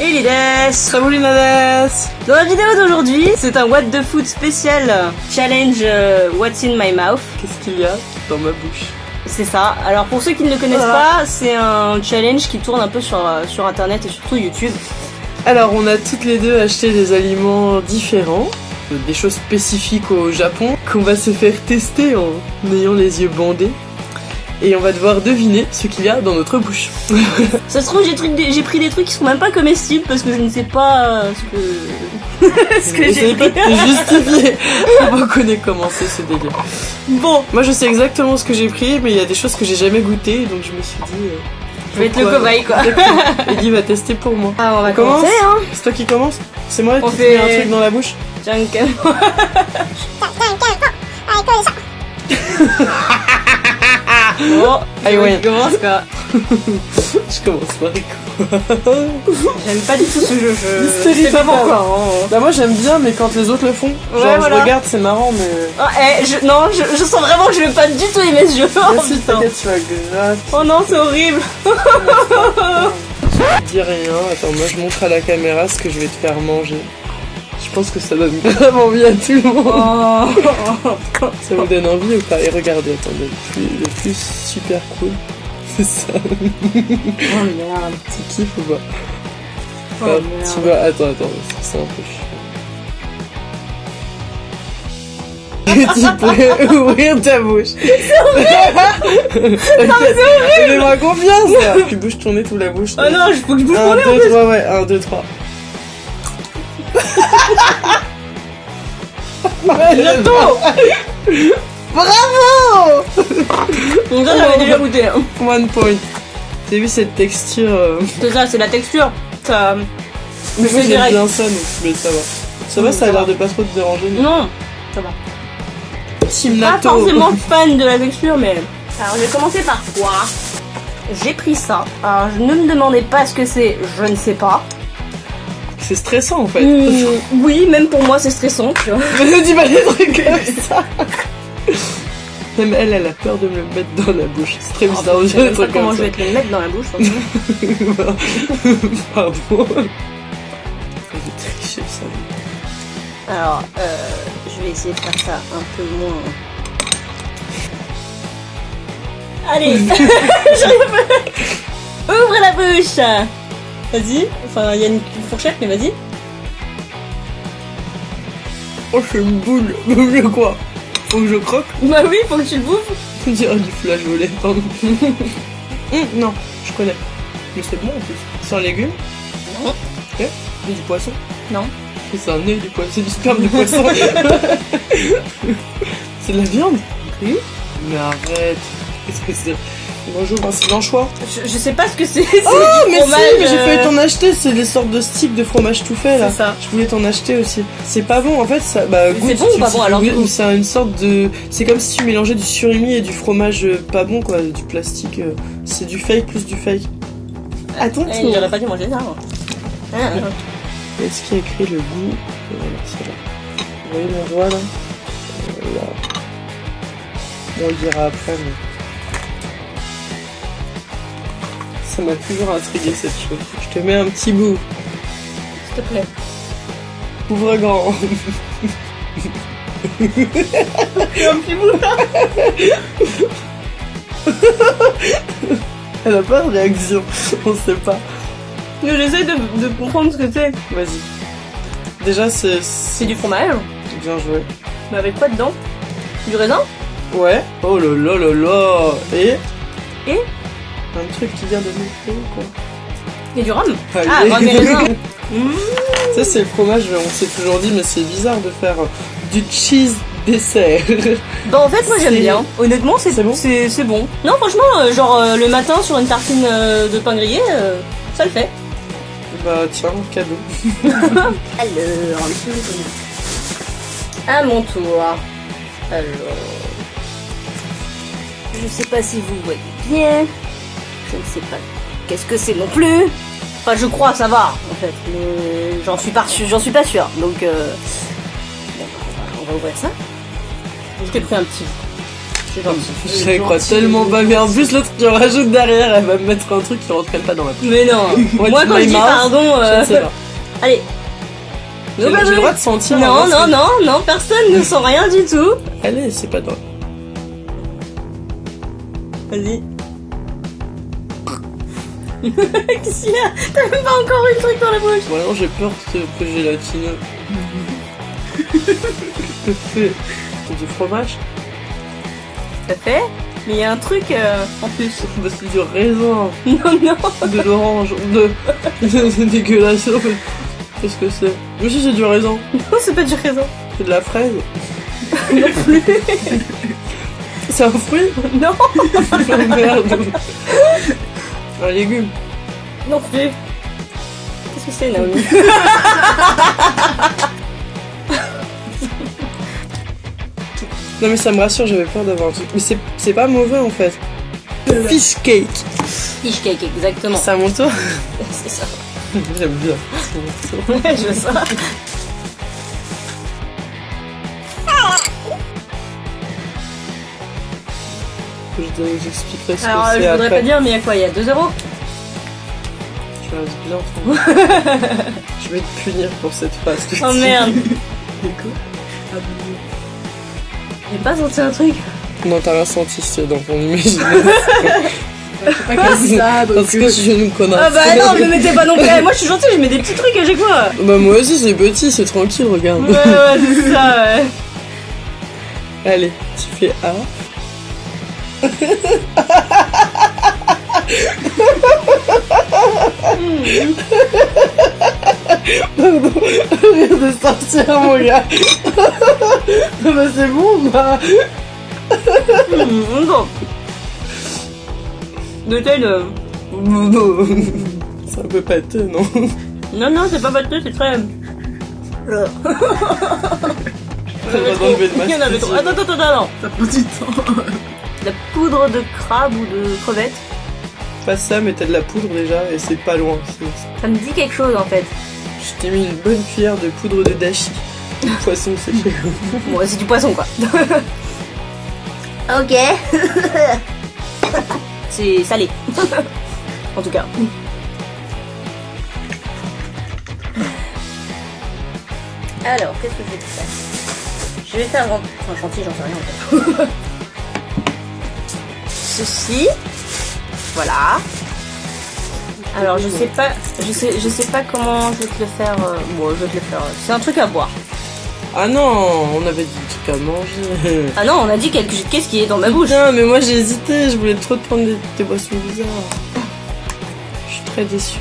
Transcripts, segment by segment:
Et Lides Salut Nades Dans la vidéo d'aujourd'hui, c'est un What the Food spécial challenge euh, What's in my mouth. Qu'est-ce qu'il y a dans ma bouche C'est ça. Alors pour ceux qui ne le connaissent Voilà. pas, c'est un challenge qui tourne un peu sur, euh, sur internet et surtout YouTube. Alors, on a toutes les deux acheté des aliments différents, des choses spécifiques au Japon, qu'on va se faire tester en ayant les yeux bandés. Et on va devoir deviner ce qu'il y a dans notre bouche. Ça se trouve, j'ai pris des trucs qui sont même pas comestibles parce que je ne sais pas euh, ce que, ce que j'ai pas justifier. on connaît comment c'est ce délire. Bon, Moi, je sais exactement ce que j'ai pris, mais il y a des choses que j'ai jamais goûtées, donc je me suis dit... euh, je vais être le pourquoi- cobaye quoi. Ellie va tester pour moi. Ah, on va On commence commencer hein. C'est toi qui commence C'est moi On qui fait- te mets un truc dans la bouche Junk. Bon, Allez, ouais. commence quoi. Je commence par quoi J'aime pas du tout ce jeu. Je sais pas pourquoi. hein. Bah moi j'aime bien mais quand les autres le font, genre Ouais, voilà. je regarde c'est marrant mais... Oh, eh, je, non, je, je sens vraiment que je vais pas du tout aimer ce jeu. Oh, Vas-y putain. t'inquiète tu vas gratter, Oh non, c'est horrible. dis rien, attends moi je montre à la caméra ce que je vais te faire manger. Je pense que ça donne vraiment envie à tout le monde. Oh. Ça vous donne envie ou pas Et regardez, attendez, le plus, le plus super cool, c'est ça. Oh merde. Tu kiffes ou pas Oh, merde. Tu vois, attends, attends, c'est un peu chiant. tu pourrais ouvrir ta bouche. C'est horrible Fais-moi confiance. Tu bouges ton nez, tout la bouche. Oh non, il faut que je bouge mon 1, nez en 2, plus. 3, ouais, 1, 2, 3. Bientôt. Bravo Donc ça, j'avais déjà goûté. hein. One point. T'as vu cette texture euh, C'est ça, c'est la texture. Ça... Mais moi C'est j'aime direct. bien ça donc mais ça va. Ça va, ça a l'air de pas trop te déranger. mais- Non, ça va. Team Pas forcément fan de la texture, mais... Alors, je vais commencer par quoi? J'ai pris ça. Alors, je ne me demandez pas ce que c'est, je ne sais pas. C'est stressant en fait. Hmm, oui, même pour moi, c'est stressant, tu vois. Mais ne dis pas des trucs comme ça. Même elle, elle a peur de me le mettre dans la bouche. C'est très bizarre Je sais pas comment comme je vais te le mettre dans la bouche. Pardon. Tricher ça. Alors, euh, je vais essayer de faire ça un peu moins... Allez J'arrive pas. Ouvre la bouche Vas-y. Enfin, il y a une fourchette, mais vas-y. Oh, c'est une boule. Boule quoi? Faut que je croque? Bah oui, faut que tu le bouffes. On dirait du flageolet, pardon. Hum, non, je connais. Mais c'est bon en plus. C'est un légume? Non. Eh Du poisson? Non. C'est un nez du poisson. C'est du sperme de poisson. c'est de la viande? Oui. Mais arrête. Qu'est-ce que c'est? Bonjour, ben, c'est l'anchois. Je, je sais pas ce que c'est. Oh, mais fromage, si, mais j'ai euh, failli t'en acheter. C'est des sortes de sticks de fromage tout fait là. C'est ça. Je voulais t'en acheter aussi. C'est pas bon en fait. Ça, bah, c'est bon ou pas bon, alors, C'est une sorte de. C'est comme si tu mélangeais du surimi et du fromage euh, pas bon quoi, du plastique. euh, C'est du fake plus du fake. Attends, Eh, J'aurais pas dû manger ça. Ah, ah. Est-ce qu'il y a écrit le goût. Vous voyez mon doigt là. Bon, on le dira après, mais. Ça m'a toujours intrigué cette chose. Je te mets un petit bout. S'il te plaît. Ouvre grand. un petit bout là. Elle a pas de réaction. On sait pas. Mais J'essaie de, de comprendre ce que c'est. Vas-y. Déjà, c'est. C'est du fromage. Bien joué. Mais avec quoi dedans? Du raisin? Ouais. Oh là là là là. Et? Et? Un truc qui vient de nous quoi. Et du rhum Allez. Ah, rhum et raisin. Mmh. Ça, c'est le fromage, on s'est toujours dit, mais c'est bizarre de faire du cheese dessert. Bah en fait moi j'aime bien. Honnêtement c'est bon C'est c'est bon. Non franchement euh, genre euh, le matin sur une tartine euh, de pain grillé, ça le fait. bah, tiens, cadeau. Alors, à mon tour. Alors, je sais pas si vous voyez bien. Je ne sais pas qu'est-ce que c'est non plus? Enfin, je crois, ça va en fait, mais j'en suis pas sûre. J'en suis pas sûre. Donc, euh... bah, on va- ouvrir ça. Je t'ai pris un petit. C'est gentil. Je la crois tellement pas, mais en plus l'autre qui en rajoute derrière, elle va me mettre un truc qui rentrerait pas dans la bouche. Mais non. Moi, quand je dis pardon, euh, ne sais pas. allez. J'ai j'ai le droit de sentir. Non, non, non, non, personne ne sent rien du tout. Allez, c'est pas dans. Vas-y. Qu'est-ce qu'il y a T'as même pas encore eu le truc dans la bouche. Vraiment, j'ai peur que ce peu gélatineux. C'est du fromage? Ça fait Mais il y a un truc euh, en plus. Bah, C'est du raisin, Non, non. de l'orange, de. C'est dégueulasse. Qu'est-ce que c'est? Mais si, c'est du raisin. Non, c'est pas du raisin. C'est de la fraise. Non plus. C'est un fruit? Non. Oh merde. Un légume. Non plus. Qu'est-ce que c'est, Naomi Non mais ça me rassure, j'avais peur d'avoir un truc. Mais c'est pas mauvais en fait. Fish cake. Fish cake, exactement. C'est à mon tour C'est ça. J'aime bien. C'est mon tour. Ouais, je veux ça. Je te- J'expliquerai ce Alors, que euh, c'est je voudrais après. pas dire, mais il y a quoi? Il y a 2 euros? Tu restes bien tranquille. Je vais te punir pour cette phrase. Oh merde J'ai pas senti un truc Non, t'as rien senti, c'est dans ton imaginaire. Pas comme ça, donc. Parce que je suis une connasse. Ah bah non, me mettez pas non plus Moi je suis gentille, je mets des petits trucs à chaque fois Bah moi aussi c'est petit, c'est tranquille, regarde. Ouais, ouais, c'est ça, ouais Allez, tu fais A. Pardon, rien de sortir mon gars. C'est bon bah. Bon. De tel... euh, C'est un peu pâteux, non Non, non, c'est pas pâteux, c'est très... Il y en avait trop. Attends, attends, attends, attends. Ça prend du temps. La poudre de crabe ou de crevette, Pas ça, mais t'as de la poudre déjà et c'est pas loin. C'est- ça me dit quelque chose en fait. Je t'ai mis une bonne cuillère de poudre de dashi. Du poisson séché. Bon, c'est du poisson quoi. ok. c'est salé. en tout cas. Alors, qu'est-ce que je vais faire? Je vais faire... Enfin, chantier, j'en sais rien en fait. Ceci. Voilà. Alors, je sais pas... Je sais, je sais pas comment je vais te le faire... euh, Bon, je vais te le faire... C'est un truc à boire. Ah non, on avait dit des trucs à manger. Ah non, on a dit quelque chose. Qu'est-ce qui est dans ma bouche? Putain, mais moi j'ai hésité, je voulais trop te prendre des, des boissons bizarres. Je suis très déçue.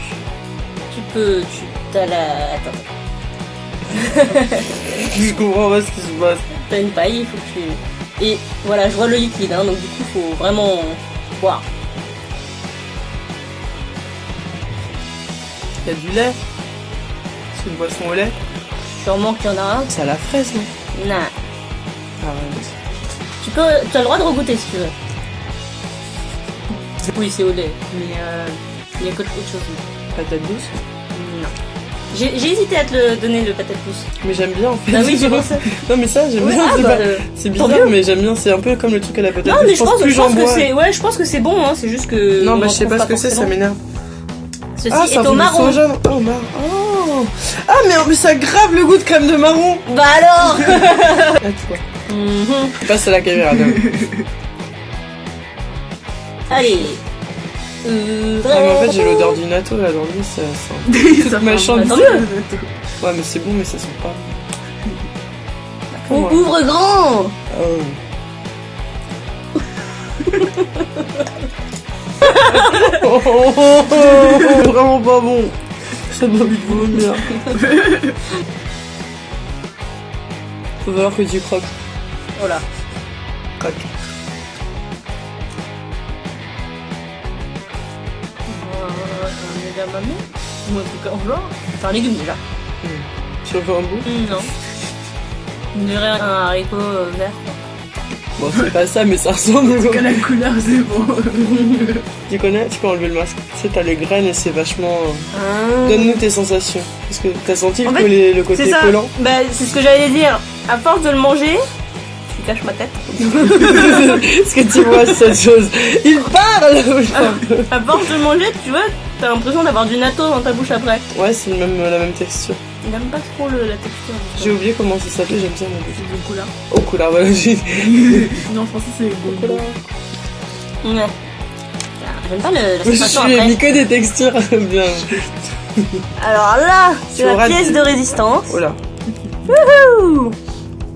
Tu peux. Tu. T'as la. Attends. Je comprends pas ce qui se passe. T'as une paille, il faut que tu. Et voilà, je vois le liquide, hein, donc du coup, faut vraiment boire. Il y a du lait. C'est une boisson au lait. Sûrement qu'il y en a un. C'est à la fraise, non? Non. Arrête. Tu peux. Tu as le droit de regoûter si tu veux. Oui, c'est au lait. Mais euh. Il y a quelque chose. Patate douce. J'ai hésité à te le donner le patate douce. Mais j'aime bien en fait. Ah oui, j'ai pensé. Non, mais ça, j'aime Oui, bien. ah, c'est bah, pas- euh, bizarre, mais j'aime bien. C'est un peu comme le truc à la patate Non, mais je pense, je que c'est. Ouais, je pense que c'est bon, hein. C'est juste que. Non, on bah je sais pas ce que c'est, ça m'énerve. Ceci Ah, est un au marron. Oh, oh. Ah, mais en plus, ça grave le goût de crème de marron. Bah alors À toi. Mhm. Passe à la caméra. Allez. Euh, Ah, mais en fait, j'ai l'odeur du natto là dans le ça sent. Ça Ma chambre. Ouais, mais c'est bon, mais ça sent pas. On ouvre grand Oh. oh, vraiment pas bon. Ça donne envie de vomir. Faut voir que tu croques. Voilà. Edamame Ou un truc en un légume déjà. Tu veux un bout Non. On dirait un haricot euh, vert. Bon, c'est pas ça, mais ça ressemble. Que la couleur, c'est bon. Tu connais Tu peux enlever le masque. Tu sais, t'as les graines et c'est vachement. Ah. Donne-nous tes sensations. Est-ce que t'as senti En le, fait, collet- le côté ça. collant Bah, c'est ce que j'allais dire. À force de le manger, cache ma tête. Est-ce que tu vois cette chose Il parle À force de manger, tu vois, t'as l'impression d'avoir du natto dans ta bouche après. Ouais, c'est même, la même texture. Il aime pas trop le- la texture. J'ai oublié comment ça s'appelait, j'aime bien mon goût. Du coup là. Au couleur, voilà. Non, en français c'est. Ouais. J'aime pas le, la Je suis mis que des textures bien. Alors là, c'est la pièce de résistance. Oh là. Ouh.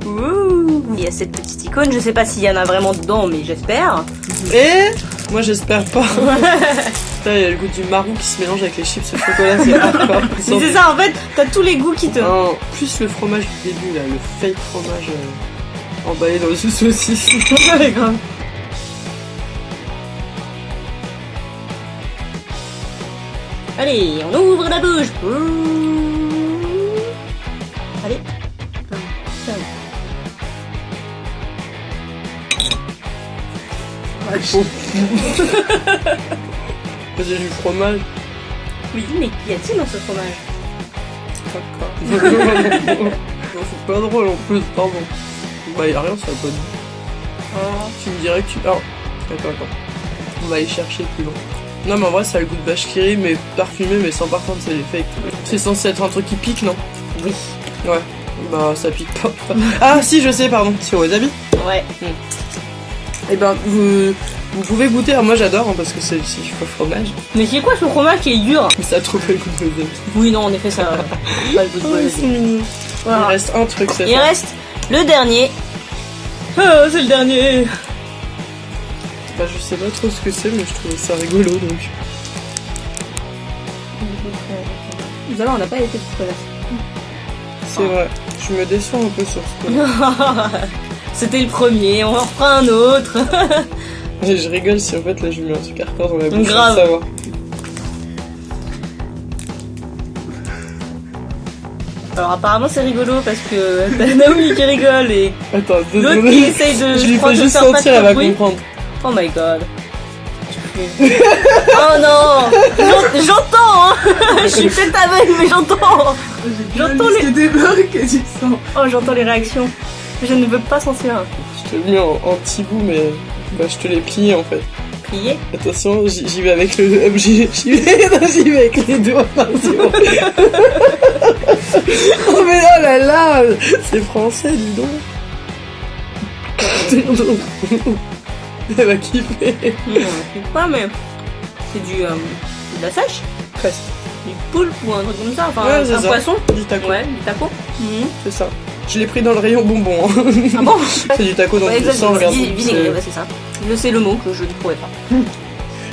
Ouh. Il y a cette petite icône, je sais pas s'il y en a vraiment dedans, mais j'espère. Et moi j'espère pas. Putain, il y a le goût du marron qui se mélange avec les chips au chocolat, c'est hardcore. Mais c'est ça, en fait, t'as tous les goûts qui te. Non, plus le fromage du début là, le fake fromage euh, emballé dans une saucisse. Ouais, grave. Allez, on ouvre la bouche. Ouh. Allez. Tiens. J'ai du fromage. Oui, mais qu'y a-t-il dans ce fromage? Non, c'est pas drôle en plus, pardon. Bah y'a rien, ça pas de Oh. Tu me dirais que tu. Ah, attends, attends. On va aller chercher plus loin. Non, mais en vrai, ça a le goût de rit, mais parfumé, mais sans parfum, c'est les fakes. C'est censé être un truc qui pique, non? Oui. Ouais. Bah, ça pique pas. ah, si, je sais, pardon. C'est wasabi? Ouais. Eh ben, vous, vous pouvez goûter. Alors, moi, j'adore, hein, parce que c'est c'est du faux fromage. Mais c'est quoi ce fromage qui est dur? Mais ça a trop le goût de wasabi. Oui, non, en effet, ça. a pas le goût de Oh. Voilà. Il reste un truc, c'est Il ça. reste le dernier. Ah, c'est le dernier. Bah, je sais pas trop ce que c'est, mais je trouvais ça rigolo, donc. Nous allons, on n'a pas été tout C'est vrai. Je me déçois un peu sur ce coup. C'était le premier, on en fera un autre. Je rigole si en fait là je lui mets un truc hardcore dans la bouche Grave. savoir. Alors apparemment c'est rigolo parce que t'as Naomi qui rigole et Attends, deux l'autre secondes. qui essaye de Je lui fais juste faire pas sentir, elle va bruit. comprendre. Oh my god. oh non J'en- J'entends hein Je suis peut-être aveugle mais j'entends J'entends les... des blocs et tu sens. Oh j'entends les réactions. Je ne veux pas sentir. Je te le mets en, en petit bout, mais bah, je te l'ai plié en fait. Plié Attention, j'y vais avec le. J'y vais, non, j'y vais avec les doigts. oh mais oh là là C'est français, dis donc Elle va kiffer. Je sais pas mais c'est du, euh, de la sèche Presque. Du poulpe ou un truc comme ça Enfin Ouais, un poisson Du taco. Ouais, du taco. C'est ça. Je l'ai pris dans le rayon bonbon. hein. Ah bon C'est du taco dans regarde. vi- vinaigré, C'est- c'est ça. Je sais le mot que je ne trouvais pas.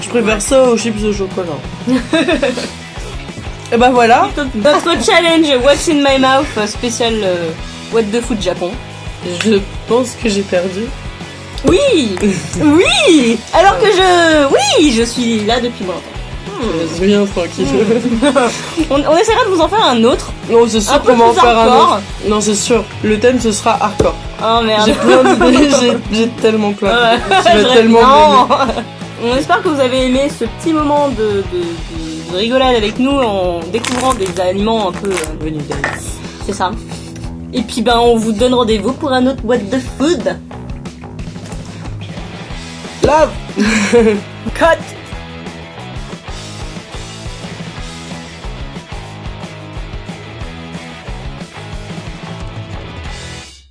Je préfère ça aux chips au chocolat. Et bah voilà. Notre challenge What's in my mouth spécial euh, What the food Japon. Je pense que j'ai perdu. Oui Oui Alors que je... Oui Je suis là depuis longtemps. Je viens tranquille. On, on essaiera de vous en faire un autre. Non, c'est sûr qu'on va en faire un autre. Non, c'est sûr. Le thème ce sera hardcore. Oh merde. J'ai plein d'idées, j'ai- tellement plein Ouais. tellement. On espère que vous avez aimé ce petit moment de, de, de- de rigolade avec nous en découvrant des aliments un peu... euh, Venu d'ailleurs. C'est ça. Et puis ben on vous donne rendez-vous pour un autre What the Food. Lave Cut